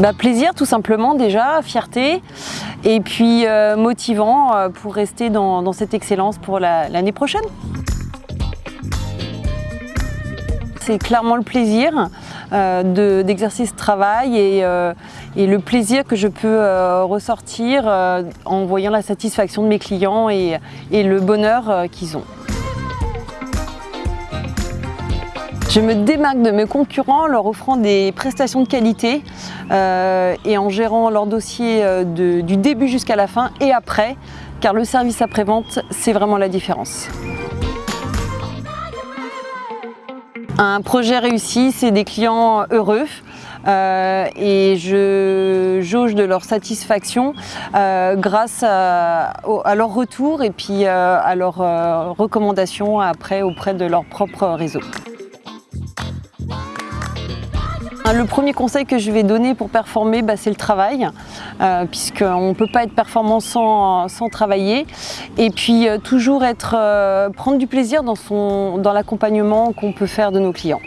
bah, Plaisir tout simplement déjà, fierté et puis euh, motivant euh, pour rester dans, cette excellence pour l'année prochaine. C'est clairement le plaisir euh, d'exercer ce travail et, le plaisir que je peux ressortir en voyant la satisfaction de mes clients et, le bonheur qu'ils ont. Je me démarque de mes concurrents en leur offrant des prestations de qualité euh, et en gérant leur dossier euh, du début jusqu'à la fin et après, car le service après-vente, c'est vraiment la différence. Un projet réussi, c'est des clients heureux. Euh, et je jauge de leur satisfaction grâce à, leur retour et puis à leurs recommandations après auprès de leur propre réseau. Le premier conseil que je vais donner pour performer, bah, c'est le travail, euh, puisqu'on ne peut pas être performant sans, travailler. Et puis euh, toujours euh, prendre du plaisir dans l'accompagnement qu'on peut faire de nos clients.